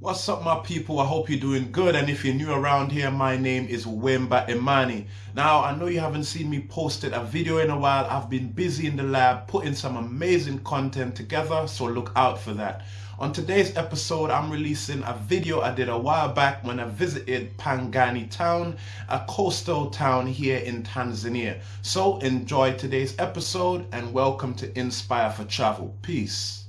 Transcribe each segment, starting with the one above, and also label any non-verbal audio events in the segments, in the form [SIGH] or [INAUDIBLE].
What's up my people? I hope you're doing good and if you're new around here, my name is Wemba Imani. Now, I know you haven't seen me posted a video in a while. I've been busy in the lab putting some amazing content together, so look out for that. On today's episode, I'm releasing a video I did a while back when I visited Pangani town, a coastal town here in Tanzania. So enjoy today's episode and welcome to Inspire for Travel. Peace.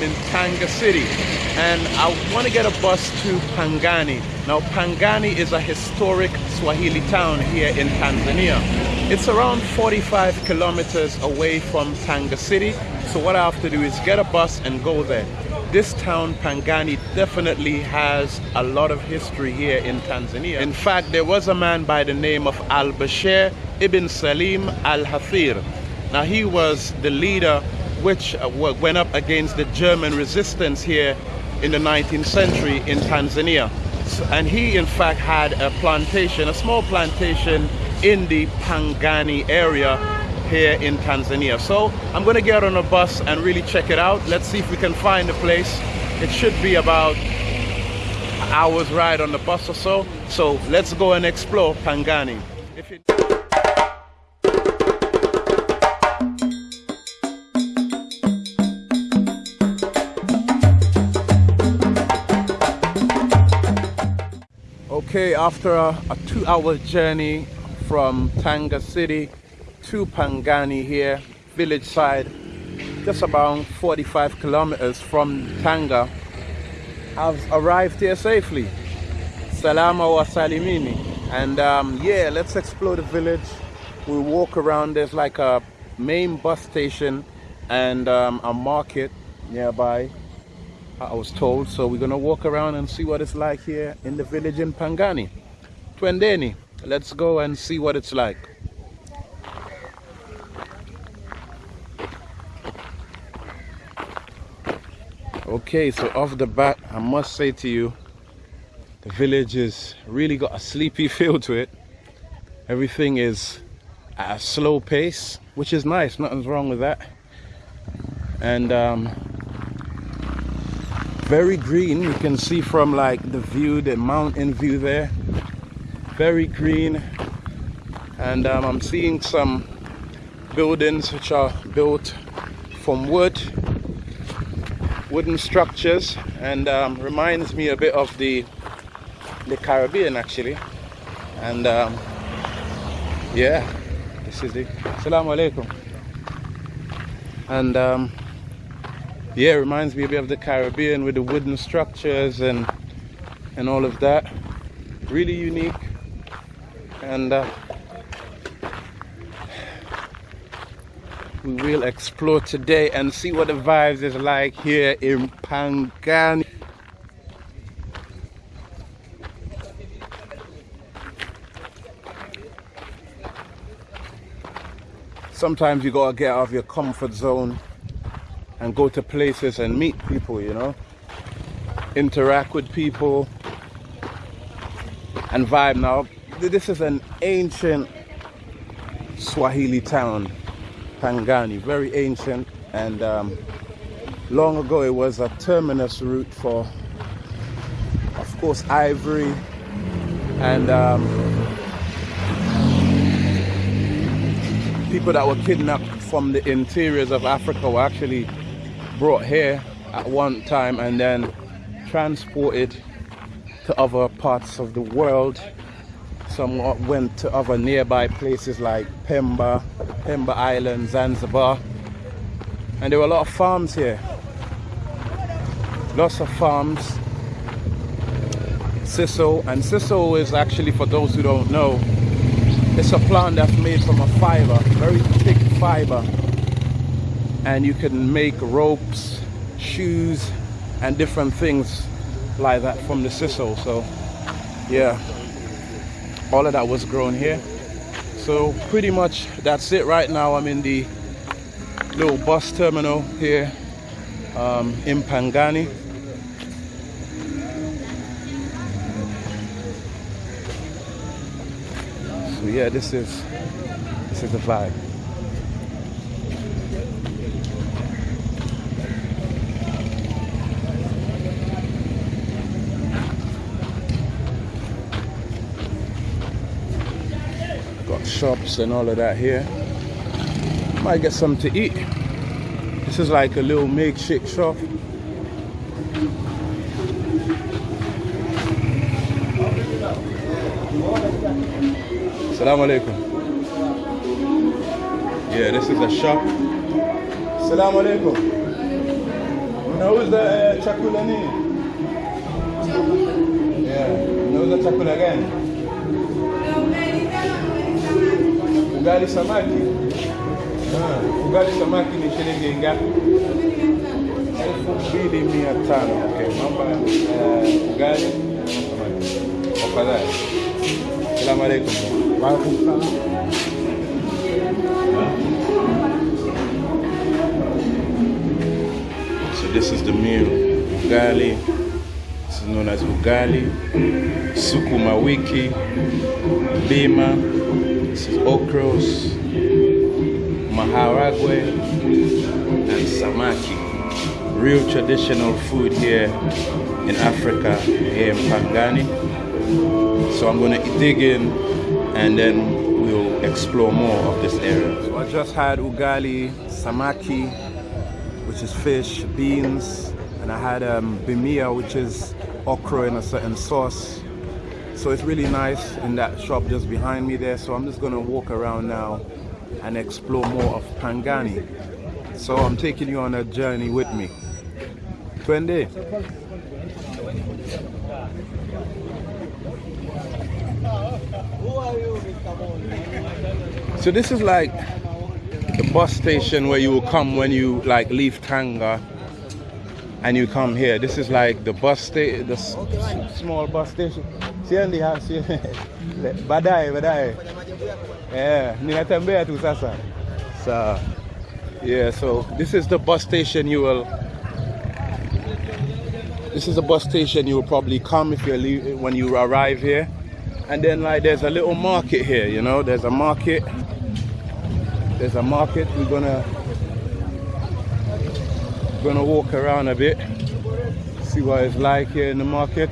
I am in Tanga City and I want to get a bus to Pangani. Now Pangani is a historic Swahili town here in Tanzania. It's around 45 kilometers away from Tanga City. So what I have to do is get a bus and go there. This town, Pangani, definitely has a lot of history here in Tanzania. In fact, there was a man by the name of Al-Bashir ibn Salim al-Hathir. Now he was the leader which uh, went up against the German resistance here in the 19th century in Tanzania. And he in fact had a plantation, a small plantation in the Pangani area here in Tanzania. So I'm going to get on a bus and really check it out. Let's see if we can find a place. It should be about hour's ride on the bus or so. So let's go and explore Pangani. Okay, after a, a two-hour journey from Tanga City to Pangani here, village side, just about 45 kilometers from Tanga, I've arrived here safely. Salama wa salimini. And um, yeah, let's explore the village. We'll walk around. There's like a main bus station and um, a market nearby I was told. So we're gonna walk around and see what it's like here in the village in Pangani. Twendeni, let's go and see what it's like. Okay, so off the bat, I must say to you, the village has really got a sleepy [LAUGHS] feel to it. Everything is at a slow pace, which is nice, nothing's wrong with that. And um, very green you can see from like the view the mountain view there. Very green. And um, I'm seeing some buildings which are built from wood wooden structures and um, reminds me a bit of the the Caribbean actually. And um, yeah this is the Assalamu alaikum. And um, yeah, it reminds me a bit of the Caribbean with the wooden structures and and all of that. Really unique. And uh, we will explore today and see what the vibes is like here in Pangani. Sometimes you gotta get out of your comfort zone and go to places and meet people, you know, interact with people and vibe. Now, this is an ancient Swahili town, Pangani, very ancient, and um, long ago it was a terminus route for, of course, ivory. And um, people that were kidnapped from the interiors of Africa were actually brought here at one time and then transported to other parts of the world. Some went to other nearby places like Pemba, Pemba Island, Zanzibar. And there were a lot of farms here. Lots of farms. Sisal, and sisal is actually, for those who don't know, it's a plant that's made from a fiber, very thick fiber and you can make ropes shoes and different things like that from the sisal so yeah. All of that was grown here. So pretty much that's it right now. I'm in the little bus terminal here um, in pangani. So yeah, this is this is the vibe. Got shops and all of that here. Might get something to eat. This is like a little makeshift shop. Assalamu alaikum. Yeah, this is a shop. Assalamu alaikum. Unauza uh, chakula nini? Yeah, the chakula gani? Ugali samaki. Ah, ugali samaki ni shilingi ngapi? elfu mbili mia tano. Okay, mamba uh, ugali samaki. Tafadhali. Salamu alaikum. So this is the meal. Ugali. This is known as ugali. Sukuma wiki. Bima. This is okros. Maharagwe. And samaki. Real traditional food here in Africa, here in Pangani. So I'm gonna dig in and then we'll explore more of this area. So I just had ugali, samaki, which is fish, beans, and I had um, bamia, which is okra in a certain sauce. So it's really nice in that shop just behind me there. So I'm just gonna walk around now and explore more of Pangani. So I'm taking you on a journey with me. Twende. So this is like the bus station where you will come when you like leave Tanga and you come here. This is like the bus station, the small bus station. Siendi ha, sie- baadaye baadaye. Yeah, ninatembea tu sasa. So yeah, so this is the bus station you will this is a bus station you will probably come if you leave when you arrive here. And then like there's a little market here, you know, there's a market. There's a market. We're gonna gonna walk around a bit, see what it's like here in the market.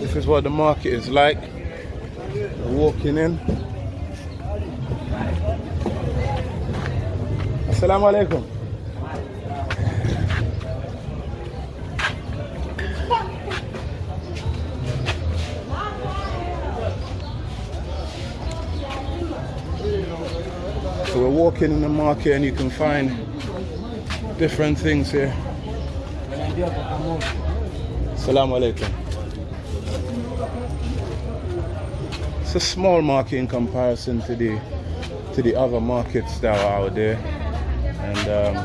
This is what the market is like. Walking in. Assalamu alaikum. So we're walking in the market and you can find different things here. Assalamu alaikum. It's a small market in comparison to the to the other markets that are out there. And um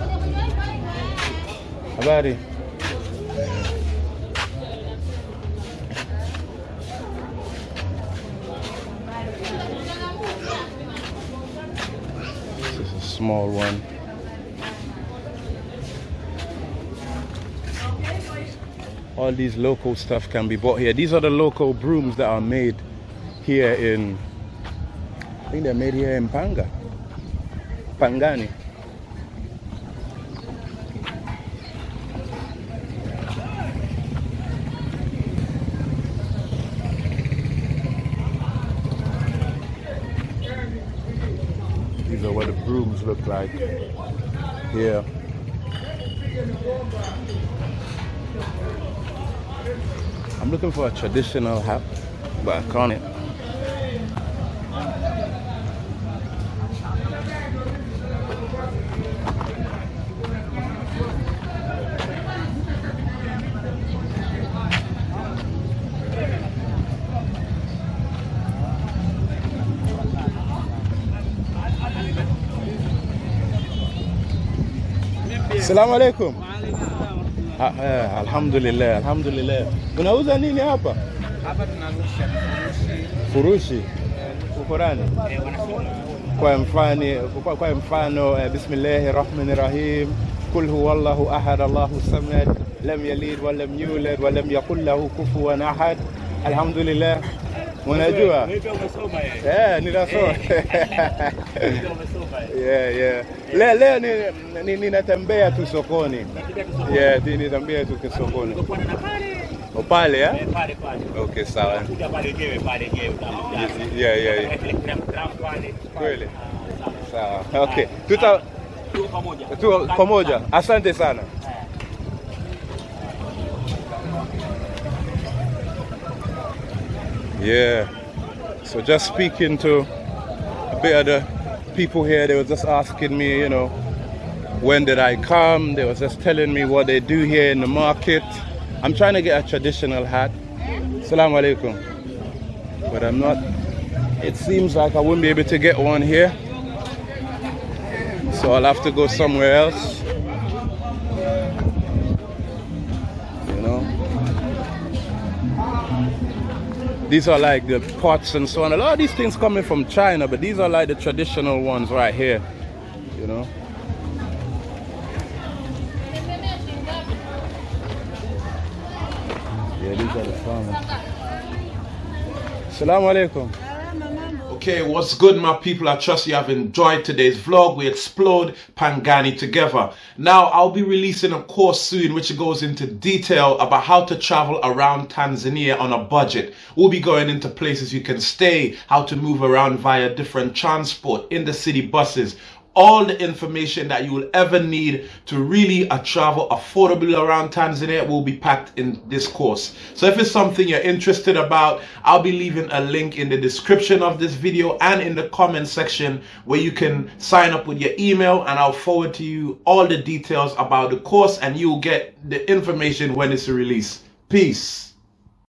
habari. This is a small one. All these local stuff can be bought here. These are the local brooms that are made here in, I think they're made here in Panga, Pangani. These are what the brooms look like here. I'm looking for a traditional hat, but I can't. Assalamu alaikum. Ah, eh, alhamdulillah, alhamdulillah. Unauza nini hapa? Hapa tunarusha furushi eh, wanasema Kwa mfano, kwa, kwa mfano eh, bismillahir rahmanir rahim. Kul huwallahu ahad, Allahu samad, lam yalid wa lam yulad wa lam yakul lahu kufuwan ahad. Alhamdulillah. Unajua eh, [LAUGHS] ninasoma [LAUGHS] yeah, yeah. Leo leo ninatembea ni, ni tu sokoni yeah, ninatembea tu sokoni oh, pale eh? Okay, sawa. Yeah, yeah, yeah. [LAUGHS] Kweli. Sawa. Okay. Tuta tu pamoja. tu pamoja. Asante sana. Yeah. So just speaking to a bit of the people here, they were just asking me, you know, when did I come? They were just telling me what they do here in the market. I'm trying to get a traditional hat. Assalamu alaikum. But I'm not. It seems like I wouldn't be able to get one here. So I'll have to go somewhere else. These are like the pots and so on. A lot of these things coming from China, but these are like the traditional ones right here. You know. Yeah, these are the farmers. Alaikum. Okay, what's good, my people? I trust you have enjoyed today's vlog. We explode Pangani together. Now, I'll be releasing a course soon which goes into detail about how to travel around Tanzania on a budget. We'll be going into places you can stay, how to move around via different transport, in the city buses, all the information that you will ever need to really uh, travel affordably around Tanzania will be packed in this course. So if it's something you're interested about, I'll be leaving a link in the description of this video and in the comment section where you can sign up with your email and I'll forward to you all the details about the course and you'll get the information when it's released. Peace.